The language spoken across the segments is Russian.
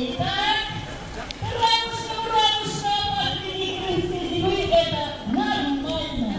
Итак, радушно, радушно, после крымской зимы это нормально.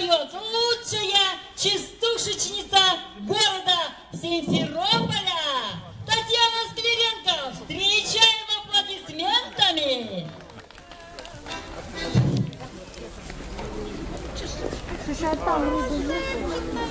поет лучшая чистушечница города Симферополя Татьяна Скверенко Встречаем аплодисментами. Слушай, а там?